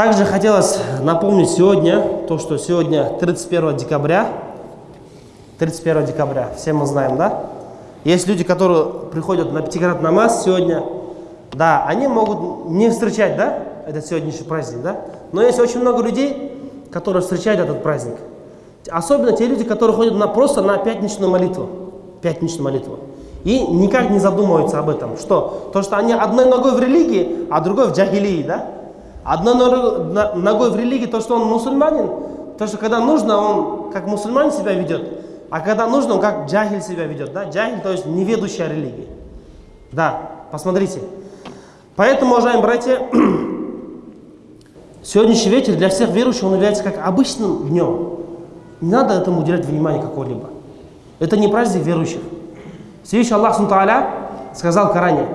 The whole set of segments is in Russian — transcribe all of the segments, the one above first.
Также хотелось напомнить сегодня, то, что сегодня 31 декабря, 31 декабря, все мы знаем, да? Есть люди, которые приходят на пятиград намаз сегодня, да, они могут не встречать, да, этот сегодняшний праздник, да? Но есть очень много людей, которые встречают этот праздник. Особенно те люди, которые ходят на, просто на пятничную молитву. Пятничную молитву. И никак не задумываются об этом. Что? То, что они одной ногой в религии, а другой в джахилии, да? Одной ногой в религии, то, что он мусульманин, то, что когда нужно, он как мусульманин себя ведет, а когда нужно, он как джахиль себя ведет. Да? Джахиль, то есть неведущая религия. Да, посмотрите. Поэтому, уважаемые братья, сегодняшний вечер для всех верующих он является как обычным днем. Не надо этому уделять внимание какого-либо. Это не праздник верующих. Всевышний Аллах сказал в Коране,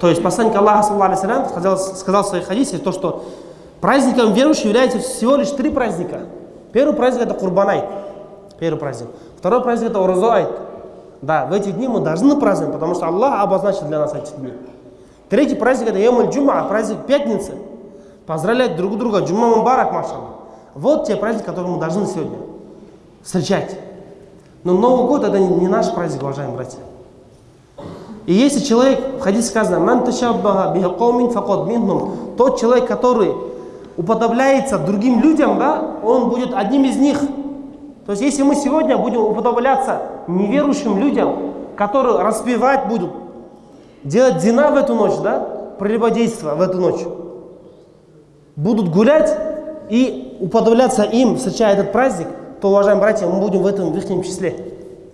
то есть посланник Аллаха саллаху сказал, сказал в своих хадисе, то, что праздником верующих является всего лишь три праздника. Первый праздник это Курбанайт, первый праздник. Второй праздник это Урзуайт. Да, в эти дни мы должны праздновать, потому что Аллах обозначил для нас эти дни. Третий праздник это Йомаль Джума, праздник пятницы. Поздравлять друг друга, Джума Мубарак, машалла. Вот те праздники, которые мы должны сегодня встречать. Но Новый год это не наш праздник, уважаемые братья. И если человек, в хадисе сказано, «Ман ташаббаха бихакомин факот минхум», тот человек, который уподобляется другим людям, да, он будет одним из них. То есть, если мы сегодня будем уподобляться неверующим людям, которые распевать будут, делать дина в эту ночь, да, прелюбодейство в эту ночь, будут гулять и уподобляться им, встречая этот праздник, то, уважаемые братья, мы будем в этом в их числе.